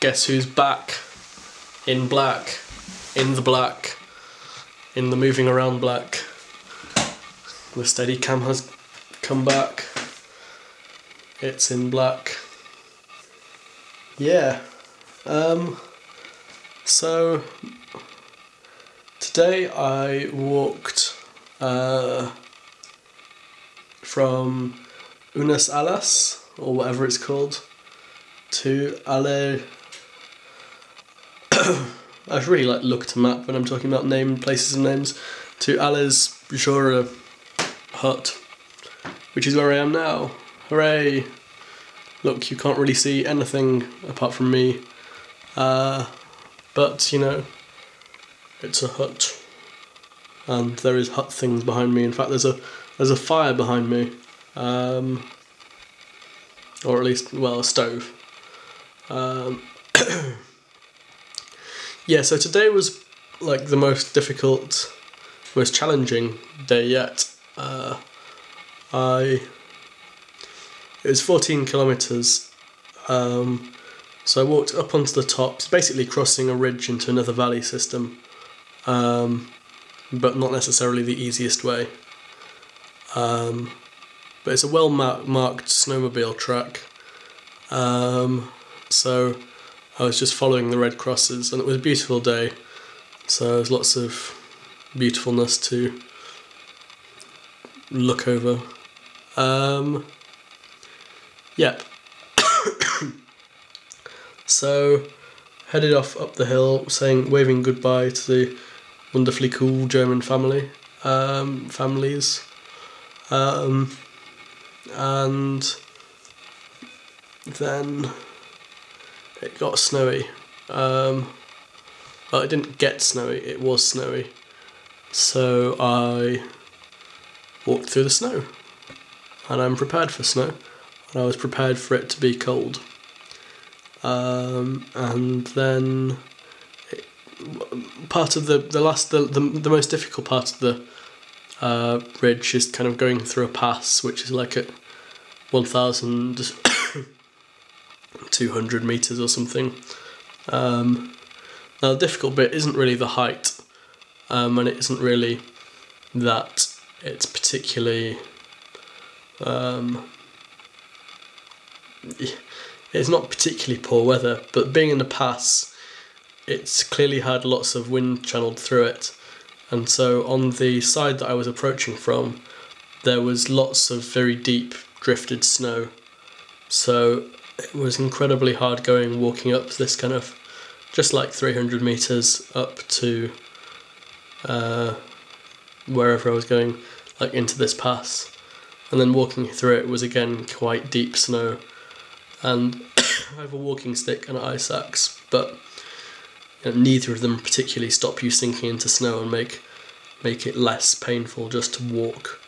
guess who's back? In black. In the black. In the moving around black. The steady cam has come back. It's in black. Yeah. Um so today I walked uh from Unas Alas or whatever it's called to Ale I really like look at a map when I'm talking about name places and names to Alice Jura hut, which is where I am now. Hooray! Look, you can't really see anything apart from me, uh, but you know, it's a hut, and there is hut things behind me. In fact, there's a there's a fire behind me, um, or at least well a stove. Um, yeah, so today was like the most difficult, most challenging day yet. Uh, I it was 14 kilometers. Um, so I walked up onto the top, basically crossing a ridge into another valley system, um, but not necessarily the easiest way. Um, but it's a well marked snowmobile track. Um, so I was just following the red crosses, and it was a beautiful day. So there's lots of beautifulness to look over. Um, yep. so headed off up the hill, saying waving goodbye to the wonderfully cool German family um, families, um, and then it got snowy. Um, well, it didn't get snowy, it was snowy. So I walked through the snow. And I'm prepared for snow. And I was prepared for it to be cold. Um, and then it, part of the, the last, the, the, the most difficult part of the uh, ridge is kind of going through a pass, which is like at 1,000 200 meters or something. Um, now, the difficult bit isn't really the height, um, and it isn't really that it's particularly. Um, it's not particularly poor weather, but being in the pass, it's clearly had lots of wind channeled through it. And so on the side that I was approaching from, there was lots of very deep drifted snow. So it was incredibly hard going walking up this kind of just like 300 meters up to uh, wherever I was going, like into this pass. And then walking through it was again quite deep snow. And I have a walking stick and an ice axe, but you know, neither of them particularly stop you sinking into snow and make make it less painful just to walk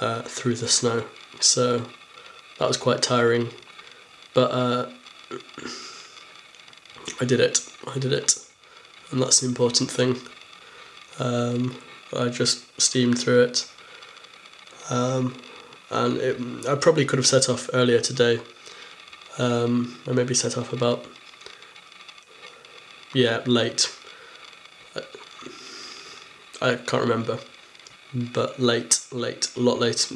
uh, through the snow. So that was quite tiring but uh, I did it. I did it, and that's the important thing. Um, I just steamed through it, um, and it, I probably could have set off earlier today. Um, I maybe set off about yeah late. I, I can't remember, but late, late, a lot late,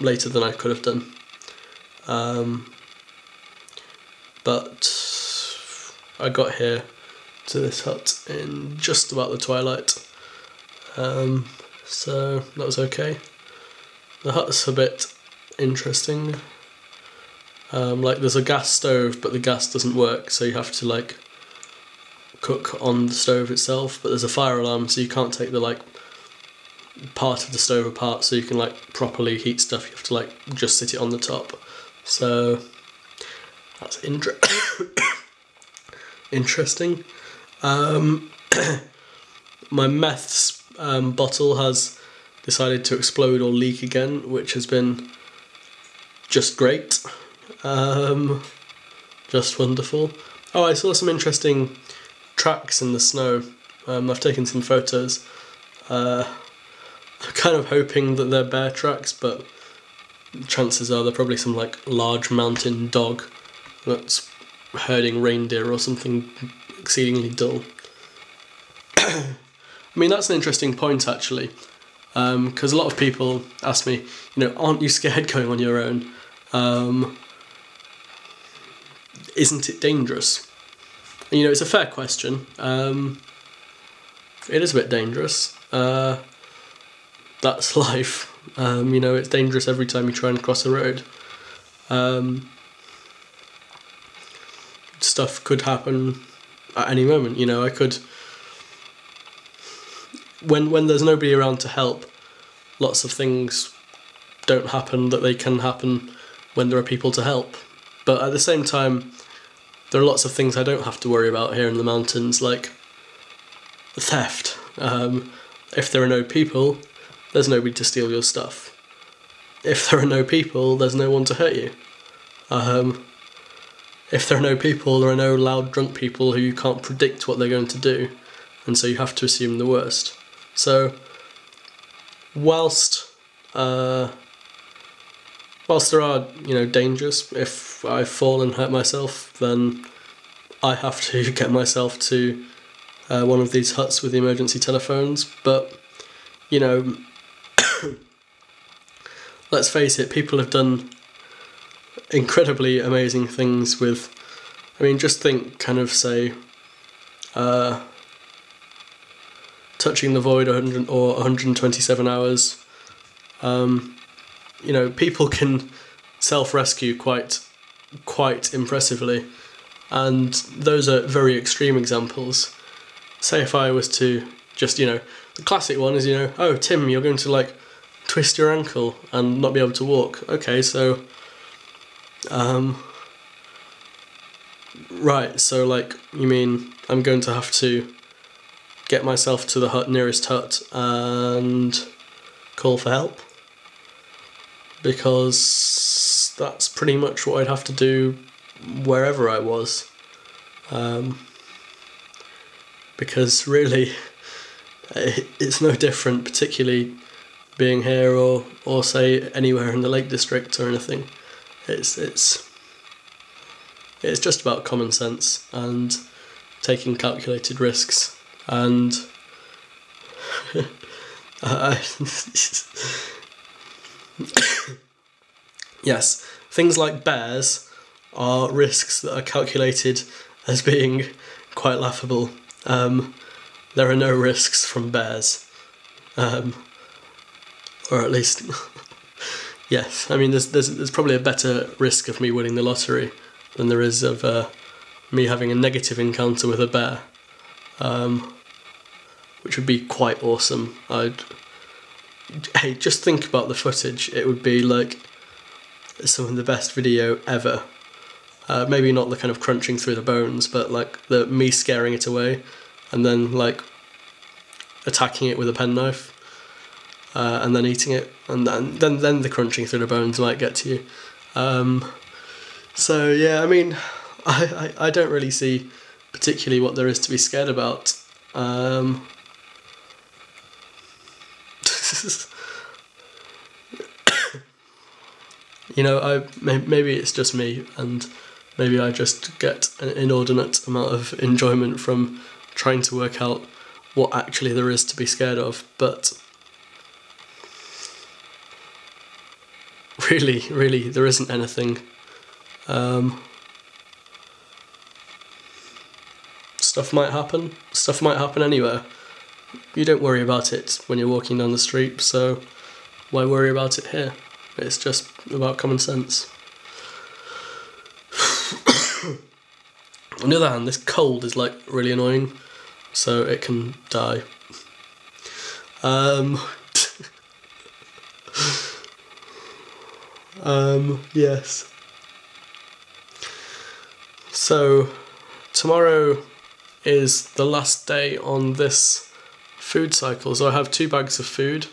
later than I could have done. Um, but I got here to this hut in just about the twilight. Um, so that was okay. The hut's a bit interesting. Um, like there's a gas stove, but the gas doesn't work, so you have to like cook on the stove itself. But there's a fire alarm, so you can't take the like part of the stove apart, so you can like properly heat stuff. You have to like just sit it on the top. So that's inter interesting. Um, my meths um, bottle has decided to explode or leak again, which has been just great. Um, just wonderful. Oh, I saw some interesting tracks in the snow. Um, I've taken some photos. Uh, I'm kind of hoping that they're bear tracks, but chances are they're probably some like large mountain dog that's herding reindeer or something exceedingly dull. I mean, that's an interesting point actually, because um, a lot of people ask me, you know, aren't you scared going on your own? Um, isn't it dangerous? And, you know, it's a fair question. Um, it is a bit dangerous. Uh, that's life. Um, you know, it's dangerous every time you try and cross a road. Um, stuff could happen at any moment. You know, I could when when there's nobody around to help, lots of things don't happen that they can happen when there are people to help. But at the same time, there are lots of things I don't have to worry about here in the mountains, like theft. Um, if there are no people, there's nobody to steal your stuff. If there are no people, there's no one to hurt you. Um, if there are no people, there are no loud drunk people who you can't predict what they're going to do, and so you have to assume the worst. So, whilst uh, whilst there are you know dangers, if I fall and hurt myself, then I have to get myself to uh, one of these huts with the emergency telephones. But you know, let's face it, people have done incredibly amazing things with. I mean, just think, kind of say, uh, touching the void 100 or 127 hours. Um, you know, people can self-rescue quite, quite impressively, and those are very extreme examples. Say if I was to just, you know, the classic one is, you know, oh Tim, you're going to like twist your ankle and not be able to walk. Okay, so um, right, so like, you mean I'm going to have to get myself to the hut nearest hut and call for help? Because that's pretty much what I'd have to do wherever I was. Um, because really, it's no different, particularly being here or, or say anywhere in the Lake District or anything. It's it's it's just about common sense and taking calculated risks and yes, things like bears are risks that are calculated as being quite laughable. Um, there are no risks from bears, um, or at least Yes, I mean, there's, there's, there's probably a better risk of me winning the lottery than there is of uh, me having a negative encounter with a bear, um, which would be quite awesome. I'd, hey, just think about the footage. It would be like some of the best video ever. Uh, maybe not the kind of crunching through the bones, but like the me scaring it away, and then like attacking it with a penknife uh, and then eating it, and then, then then the crunching through the bones might get to you. Um, so yeah, I mean, I, I, I don't really see particularly what there is to be scared about. Um, you know, I maybe it's just me, and maybe I just get an inordinate amount of enjoyment from trying to work out what actually there is to be scared of. But really, really, there isn't anything. Um, stuff might happen. Stuff might happen anywhere. You don't worry about it when you're walking down the street, so why worry about it here? It's just about common sense. On the other hand, this cold is like really annoying, so it can die. Um, Um, yes. So, tomorrow is the last day on this food cycle. So I have two bags of food,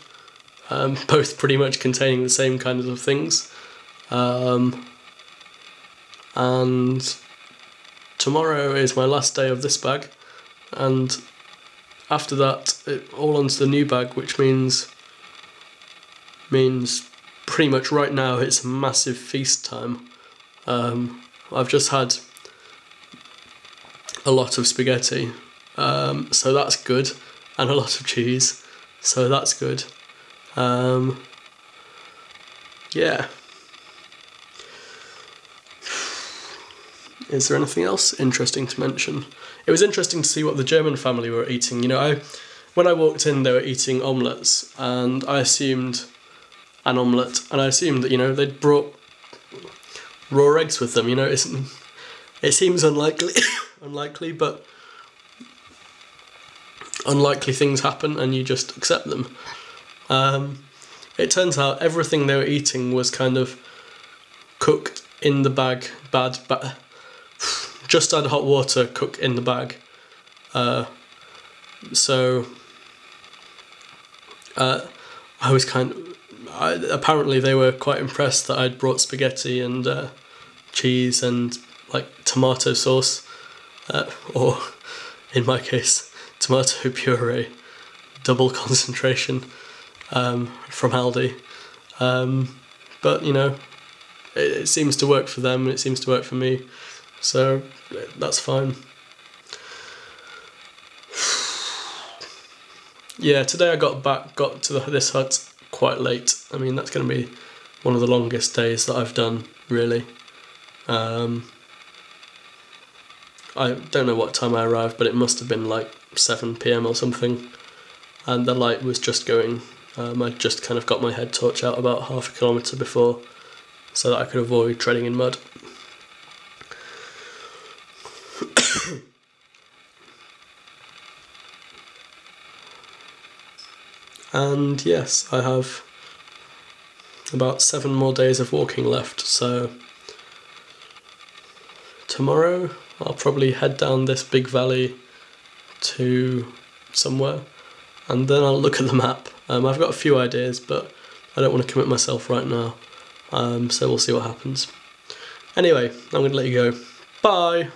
um, both pretty much containing the same kinds of things. Um, and tomorrow is my last day of this bag, and after that, it, all onto the new bag, which means means pretty much right now it's massive feast time. Um, I've just had a lot of spaghetti, um, so that's good, and a lot of cheese, so that's good. Um, yeah. Is there anything else interesting to mention? It was interesting to see what the German family were eating. You know, I when I walked in, they were eating omelettes, and I assumed an omelette, and I assumed that you know they'd brought raw eggs with them. You know, it's, it seems unlikely, unlikely, but unlikely things happen, and you just accept them. Um, it turns out everything they were eating was kind of cooked in the bag, bad, bad just add hot water, cook in the bag. Uh, so uh, I was kind of. I, apparently, they were quite impressed that I'd brought spaghetti and uh, cheese and like tomato sauce, uh, or in my case, tomato puree, double concentration um, from Aldi. Um, but you know, it, it seems to work for them and it seems to work for me. So that's fine. Yeah, today I got back, got to the, this hut quite late. I mean, that's going to be one of the longest days that I've done, really. Um, I don't know what time I arrived, but it must have been like 7 pm or something. And the light was just going. Um, I just kind of got my head torch out about half a kilometre before so that I could avoid treading in mud. And yes, I have about seven more days of walking left, so tomorrow I'll probably head down this big valley to somewhere and then I'll look at the map. Um, I've got a few ideas, but I don't want to commit myself right now, um, so we'll see what happens. Anyway, I'm going to let you go. Bye!